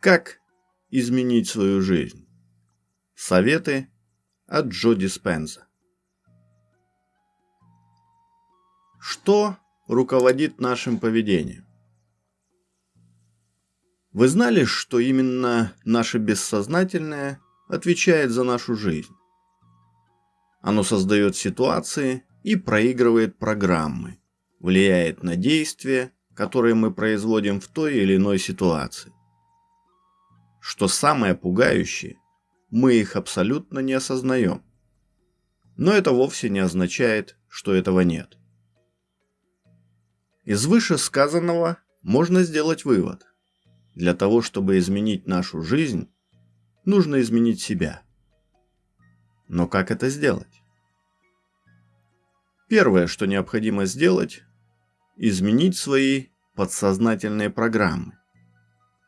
Как изменить свою жизнь? Советы от Джо Диспенза. Что руководит нашим поведением? Вы знали, что именно наше бессознательное отвечает за нашу жизнь? Оно создает ситуации и проигрывает программы, влияет на действия, которые мы производим в той или иной ситуации. Что самое пугающее, мы их абсолютно не осознаем. Но это вовсе не означает, что этого нет. Из вышесказанного можно сделать вывод. Для того, чтобы изменить нашу жизнь, нужно изменить себя. Но как это сделать? Первое, что необходимо сделать, изменить свои подсознательные программы.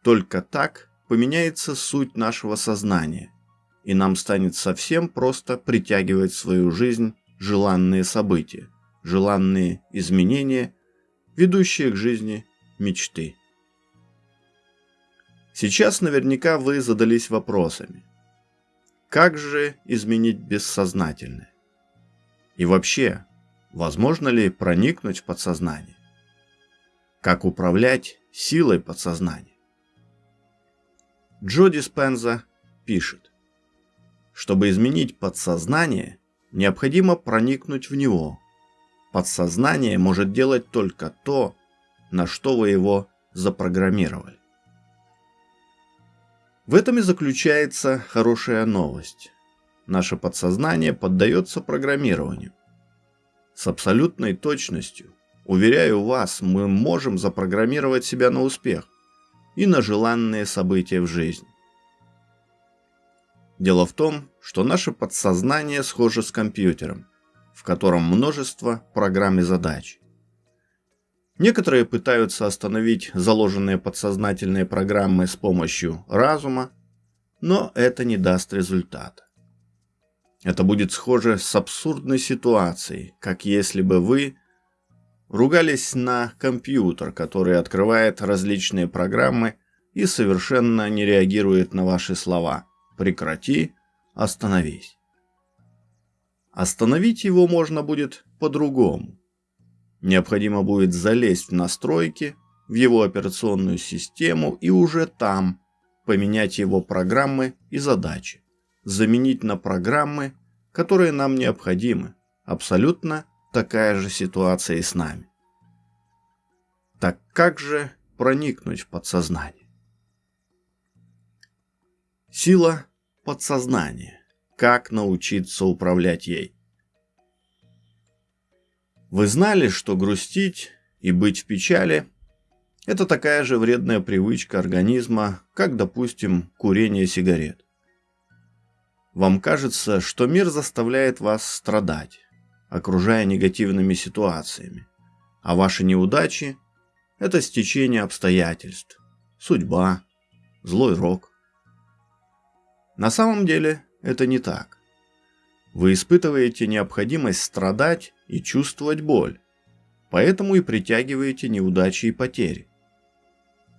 Только так поменяется суть нашего сознания, и нам станет совсем просто притягивать в свою жизнь желанные события, желанные изменения, ведущие к жизни мечты. Сейчас наверняка вы задались вопросами. Как же изменить бессознательное? И вообще, возможно ли проникнуть в подсознание? Как управлять силой подсознания? Джо Диспенза пишет, чтобы изменить подсознание, необходимо проникнуть в него. Подсознание может делать только то, на что вы его запрограммировали. В этом и заключается хорошая новость. Наше подсознание поддается программированию. С абсолютной точностью, уверяю вас, мы можем запрограммировать себя на успех и на желанные события в жизни. Дело в том, что наше подсознание схоже с компьютером, в котором множество программ и задач. Некоторые пытаются остановить заложенные подсознательные программы с помощью разума, но это не даст результата. Это будет схоже с абсурдной ситуацией, как если бы вы ругались на компьютер, который открывает различные программы и совершенно не реагирует на ваши слова «прекрати», «остановись». Остановить его можно будет по-другому. Необходимо будет залезть в настройки, в его операционную систему и уже там поменять его программы и задачи, заменить на программы, которые нам необходимы. Абсолютно такая же ситуация и с нами. Так как же проникнуть в подсознание? Сила подсознания. Как научиться управлять ей? Вы знали, что грустить и быть в печали – это такая же вредная привычка организма, как, допустим, курение сигарет. Вам кажется, что мир заставляет вас страдать, окружая негативными ситуациями, а ваши неудачи – это стечение обстоятельств, судьба, злой рок. На самом деле это не так. Вы испытываете необходимость страдать и чувствовать боль, поэтому и притягиваете неудачи и потери.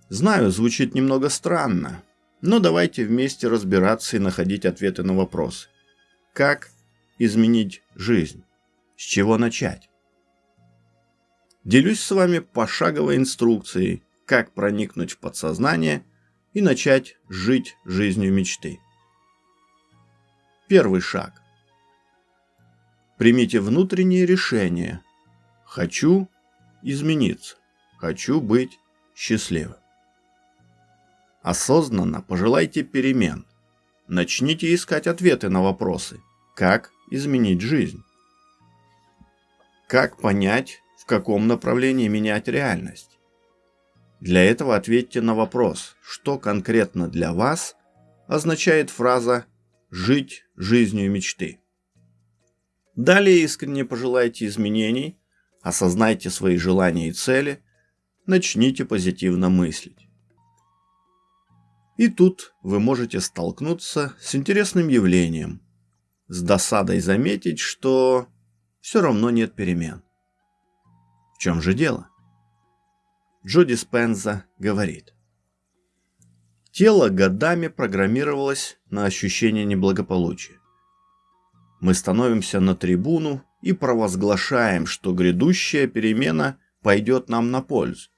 Знаю, звучит немного странно, но давайте вместе разбираться и находить ответы на вопросы. Как изменить жизнь? С чего начать? Делюсь с вами пошаговой инструкцией, как проникнуть в подсознание и начать жить жизнью мечты. Первый шаг. Примите внутреннее решение. Хочу измениться. Хочу быть счастливым. Осознанно пожелайте перемен. Начните искать ответы на вопросы. Как изменить жизнь? Как понять, в каком направлении менять реальность? Для этого ответьте на вопрос, что конкретно для вас означает фраза «жить жизнью мечты». Далее искренне пожелайте изменений, осознайте свои желания и цели, начните позитивно мыслить. И тут вы можете столкнуться с интересным явлением, с досадой заметить, что все равно нет перемен. В чем же дело? Джо Диспенза говорит. Тело годами программировалось на ощущение неблагополучия. Мы становимся на трибуну и провозглашаем, что грядущая перемена пойдет нам на пользу.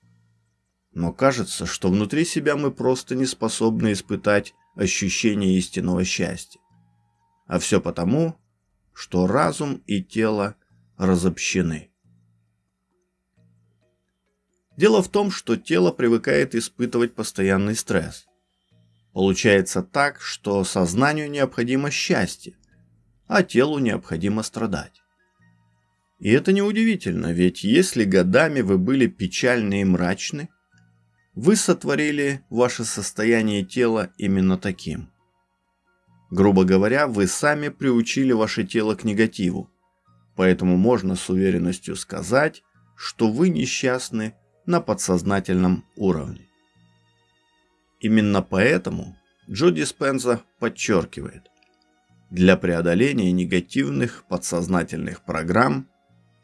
Но кажется, что внутри себя мы просто не способны испытать ощущение истинного счастья. А все потому, что разум и тело разобщены. Дело в том, что тело привыкает испытывать постоянный стресс. Получается так, что сознанию необходимо счастье, а телу необходимо страдать. И это неудивительно, ведь если годами вы были печальны и мрачны, вы сотворили ваше состояние тела именно таким. Грубо говоря, вы сами приучили ваше тело к негативу, поэтому можно с уверенностью сказать, что вы несчастны на подсознательном уровне. Именно поэтому Джо Диспенза подчеркивает, для преодоления негативных подсознательных программ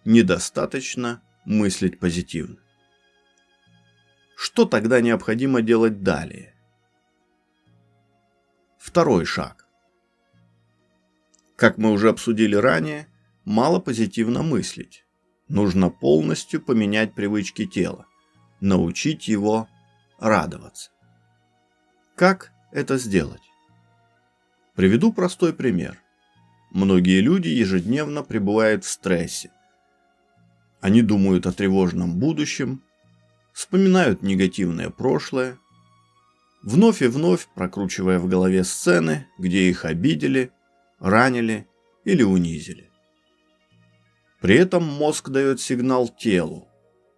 недостаточно мыслить позитивно. Что тогда необходимо делать далее? Второй шаг. Как мы уже обсудили ранее, мало позитивно мыслить. Нужно полностью поменять привычки тела научить его радоваться. Как это сделать? Приведу простой пример. Многие люди ежедневно пребывают в стрессе. Они думают о тревожном будущем, вспоминают негативное прошлое, вновь и вновь прокручивая в голове сцены, где их обидели, ранили или унизили. При этом мозг дает сигнал телу,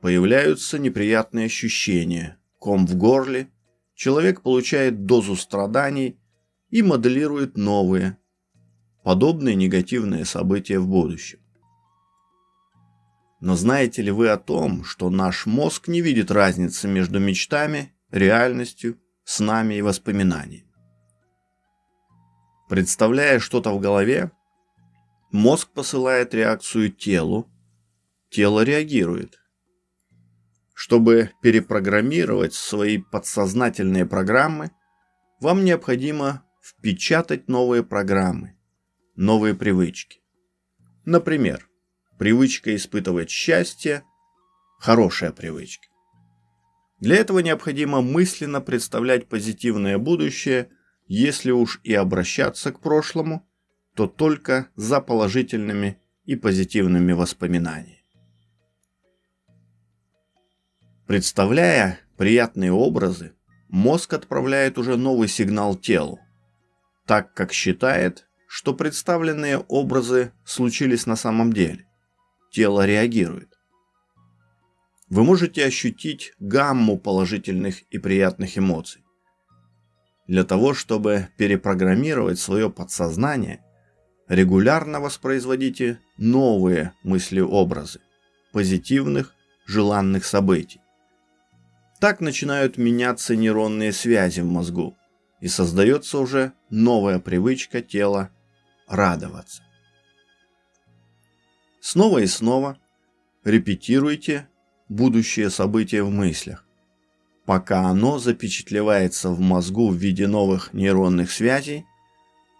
Появляются неприятные ощущения, ком в горле, человек получает дозу страданий и моделирует новые, подобные негативные события в будущем. Но знаете ли вы о том, что наш мозг не видит разницы между мечтами, реальностью, снами и воспоминаниями? Представляя что-то в голове, мозг посылает реакцию телу, тело реагирует. Чтобы перепрограммировать свои подсознательные программы, вам необходимо впечатать новые программы, новые привычки. Например, привычка испытывать счастье – хорошая привычка. Для этого необходимо мысленно представлять позитивное будущее, если уж и обращаться к прошлому, то только за положительными и позитивными воспоминаниями. Представляя приятные образы, мозг отправляет уже новый сигнал телу, так как считает, что представленные образы случились на самом деле. Тело реагирует. Вы можете ощутить гамму положительных и приятных эмоций. Для того, чтобы перепрограммировать свое подсознание, регулярно воспроизводите новые мысли-образы позитивных, желанных событий. Так начинают меняться нейронные связи в мозгу, и создается уже новая привычка тела радоваться. Снова и снова репетируйте будущее событие в мыслях, пока оно запечатлевается в мозгу в виде новых нейронных связей,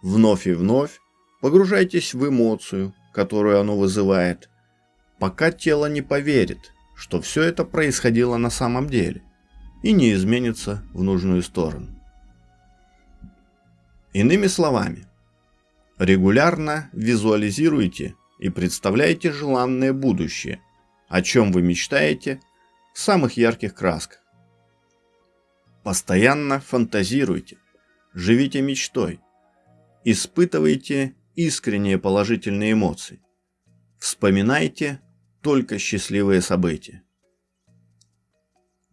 вновь и вновь погружайтесь в эмоцию, которую оно вызывает, пока тело не поверит, что все это происходило на самом деле и не изменится в нужную сторону. Иными словами, регулярно визуализируйте и представляйте желанное будущее, о чем вы мечтаете в самых ярких красках. Постоянно фантазируйте, живите мечтой, испытывайте искренние положительные эмоции, вспоминайте только счастливые события.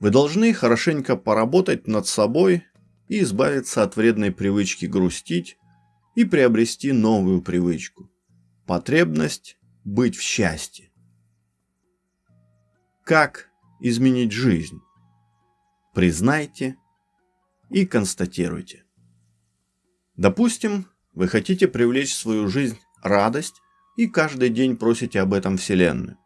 Вы должны хорошенько поработать над собой и избавиться от вредной привычки грустить и приобрести новую привычку – потребность быть в счастье. Как изменить жизнь? Признайте и констатируйте. Допустим, вы хотите привлечь в свою жизнь радость и каждый день просите об этом Вселенную.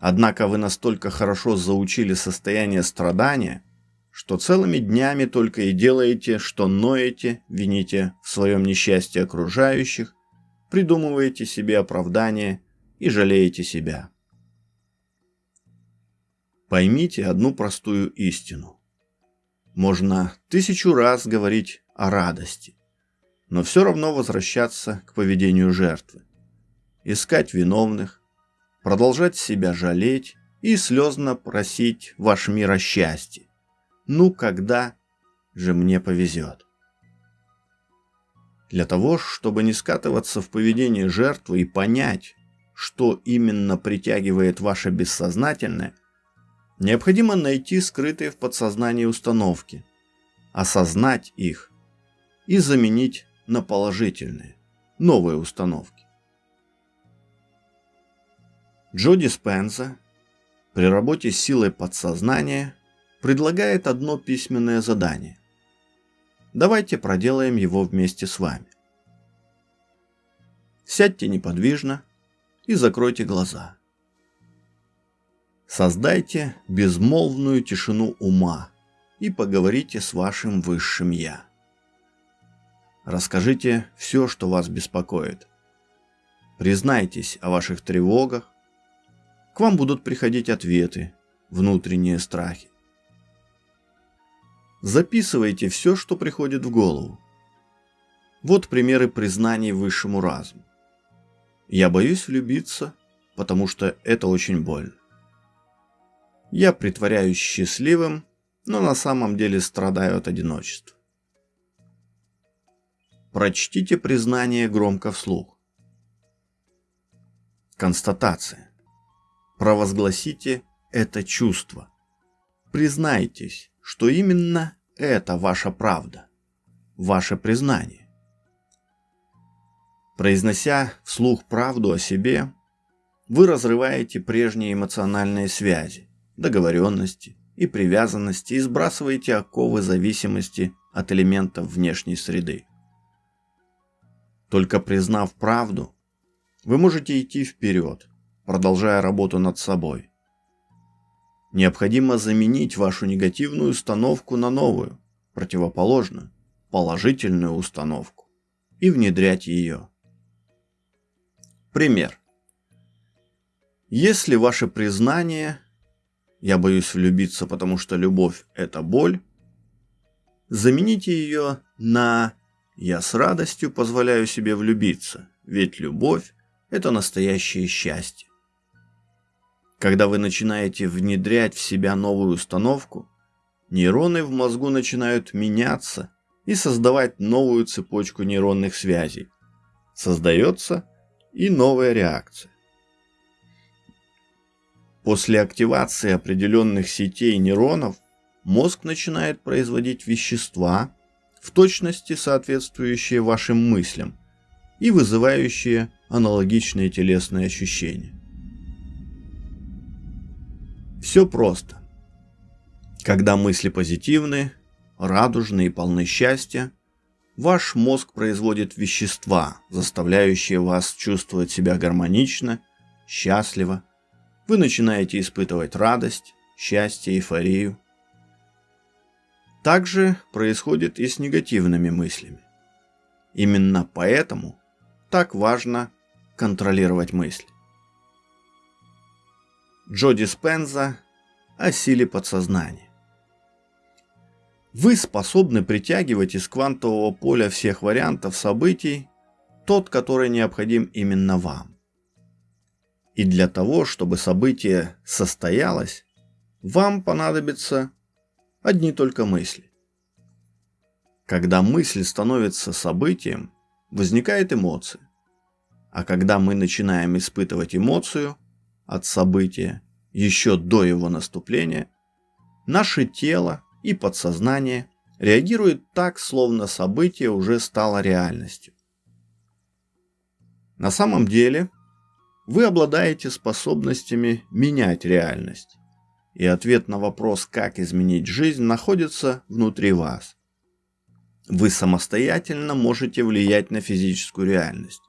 Однако вы настолько хорошо заучили состояние страдания, что целыми днями только и делаете, что ноете, вините в своем несчастье окружающих, придумываете себе оправдание и жалеете себя. Поймите одну простую истину. Можно тысячу раз говорить о радости, но все равно возвращаться к поведению жертвы. Искать виновных, продолжать себя жалеть и слезно просить ваш мир о счастье. Ну, когда же мне повезет? Для того, чтобы не скатываться в поведение жертвы и понять, что именно притягивает ваше бессознательное, необходимо найти скрытые в подсознании установки, осознать их и заменить на положительные, новые установки. Джо Диспенза при работе с силой подсознания предлагает одно письменное задание. Давайте проделаем его вместе с вами. Сядьте неподвижно и закройте глаза. Создайте безмолвную тишину ума и поговорите с вашим высшим «Я». Расскажите все, что вас беспокоит. Признайтесь о ваших тревогах. К вам будут приходить ответы, внутренние страхи. Записывайте все, что приходит в голову. Вот примеры признаний высшему разуму. Я боюсь влюбиться, потому что это очень больно. Я притворяюсь счастливым, но на самом деле страдаю от одиночества. Прочтите признание громко вслух. Констатация. Провозгласите это чувство. Признайтесь, что именно это ваша правда, ваше признание. Произнося вслух правду о себе, вы разрываете прежние эмоциональные связи, договоренности и привязанности и сбрасываете оковы зависимости от элементов внешней среды. Только признав правду, вы можете идти вперед, продолжая работу над собой, Необходимо заменить вашу негативную установку на новую, противоположную, положительную установку и внедрять ее. Пример. Если ваше признание «я боюсь влюбиться, потому что любовь – это боль», замените ее на «я с радостью позволяю себе влюбиться, ведь любовь – это настоящее счастье». Когда вы начинаете внедрять в себя новую установку, нейроны в мозгу начинают меняться и создавать новую цепочку нейронных связей. Создается и новая реакция. После активации определенных сетей нейронов мозг начинает производить вещества, в точности соответствующие вашим мыслям и вызывающие аналогичные телесные ощущения. Все просто. Когда мысли позитивны, радужны и полны счастья, ваш мозг производит вещества, заставляющие вас чувствовать себя гармонично, счастливо. Вы начинаете испытывать радость, счастье, эйфорию. Также происходит и с негативными мыслями. Именно поэтому так важно контролировать мысли. Джо Диспенза о силе подсознания. Вы способны притягивать из квантового поля всех вариантов событий тот, который необходим именно вам. И для того, чтобы событие состоялось, вам понадобятся одни только мысли. Когда мысль становится событием, возникает эмоция. А когда мы начинаем испытывать эмоцию – от события еще до его наступления, наше тело и подсознание реагируют так, словно событие уже стало реальностью. На самом деле, вы обладаете способностями менять реальность, и ответ на вопрос, как изменить жизнь, находится внутри вас. Вы самостоятельно можете влиять на физическую реальность.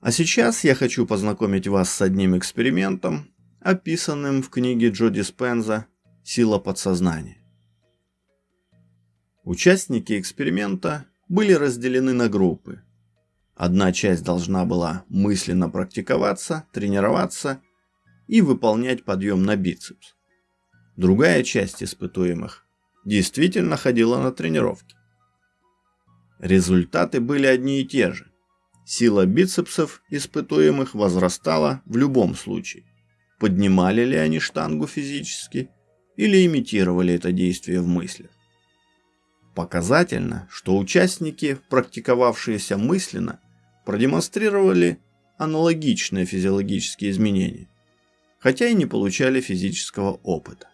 А сейчас я хочу познакомить вас с одним экспериментом, описанным в книге Джо Диспенза «Сила подсознания». Участники эксперимента были разделены на группы. Одна часть должна была мысленно практиковаться, тренироваться и выполнять подъем на бицепс. Другая часть испытуемых действительно ходила на тренировки. Результаты были одни и те же. Сила бицепсов испытуемых возрастала в любом случае. Поднимали ли они штангу физически или имитировали это действие в мыслях. Показательно, что участники, практиковавшиеся мысленно, продемонстрировали аналогичные физиологические изменения, хотя и не получали физического опыта.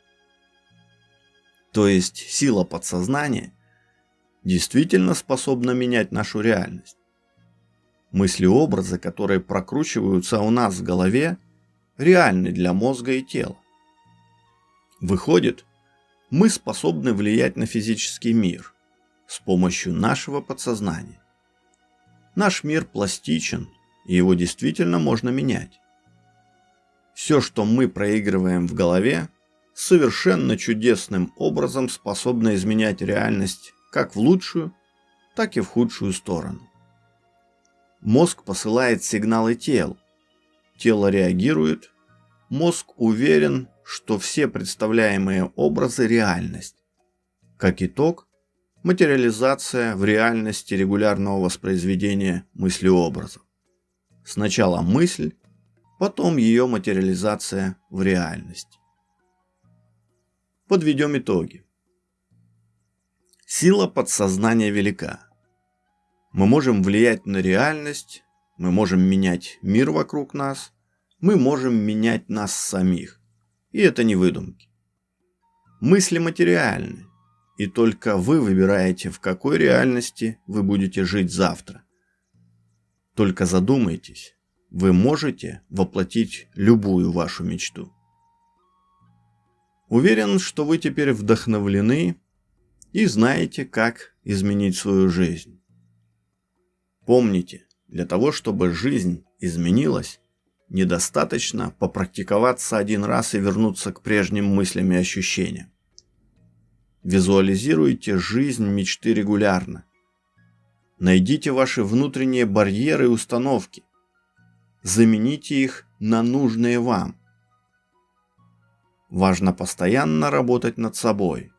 То есть сила подсознания действительно способна менять нашу реальность. Мысли-образы, которые прокручиваются у нас в голове, реальны для мозга и тела. Выходит, мы способны влиять на физический мир с помощью нашего подсознания. Наш мир пластичен, и его действительно можно менять. Все, что мы проигрываем в голове, совершенно чудесным образом способно изменять реальность как в лучшую, так и в худшую сторону. Мозг посылает сигналы телу. Тело реагирует. Мозг уверен, что все представляемые образы – реальность. Как итог, материализация в реальности регулярного воспроизведения мыслеобразов. Сначала мысль, потом ее материализация в реальности. Подведем итоги. Сила подсознания велика. Мы можем влиять на реальность, мы можем менять мир вокруг нас, мы можем менять нас самих. И это не выдумки. Мысли материальны, и только вы выбираете, в какой реальности вы будете жить завтра. Только задумайтесь, вы можете воплотить любую вашу мечту. Уверен, что вы теперь вдохновлены и знаете, как изменить свою жизнь. Помните, для того, чтобы жизнь изменилась, Недостаточно попрактиковаться один раз и вернуться к прежним мыслям и ощущениям. Визуализируйте жизнь мечты регулярно. Найдите ваши внутренние барьеры и установки. Замените их на нужные вам. Важно постоянно работать над собой.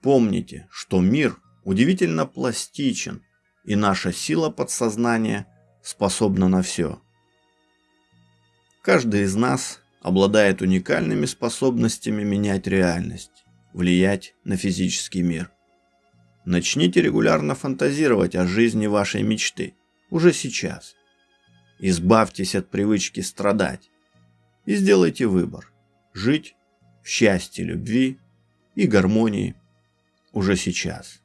Помните, что мир удивительно пластичен, и наша сила подсознания способна на все. Каждый из нас обладает уникальными способностями менять реальность, влиять на физический мир. Начните регулярно фантазировать о жизни вашей мечты уже сейчас. Избавьтесь от привычки страдать и сделайте выбор – жить в счастье, любви и гармонии уже сейчас.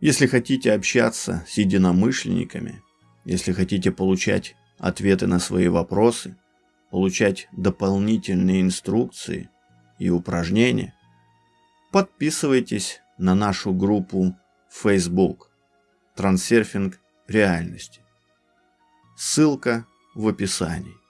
Если хотите общаться с единомышленниками, если хотите получать ответы на свои вопросы, получать дополнительные инструкции и упражнения, подписывайтесь на нашу группу Facebook «Трансерфинг реальности». Ссылка в описании.